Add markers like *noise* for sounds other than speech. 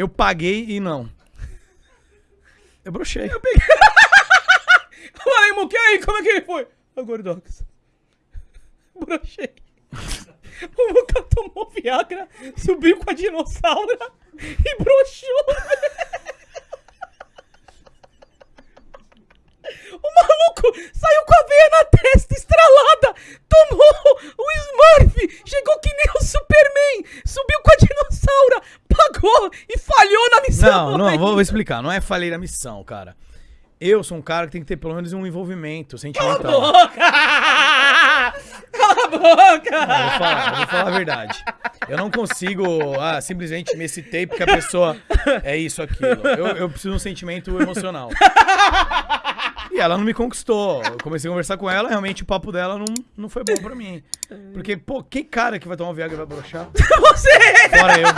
Eu paguei e não. Eu brochei. Eu *laughs* Falei, Muque, aí, como é que foi? Ô, Gordox. Brochei. O Muca tomou Viagra, subiu com a dinossauro e broxou. O maluco saiu com a veia na testa estralada, tomou o Smurf, chegou que nem o Superman, subiu com a dinossauro, falhou na missão. Não, não, vou, vou explicar. Não é falei da missão, cara. Eu sou um cara que tem que ter pelo menos um envolvimento sentimental. boca! *laughs* Cala a boca! Não, vou falar, vou falar a verdade. Eu não consigo, ah, simplesmente me excitei porque a pessoa é isso, aquilo. Eu, eu preciso de um sentimento emocional. E ela não me conquistou. Eu comecei a conversar com ela, realmente o papo dela não, não foi bom pra mim. Porque, pô, que cara que vai tomar um Viagra e vai broxar? *laughs* Você! Fora eu.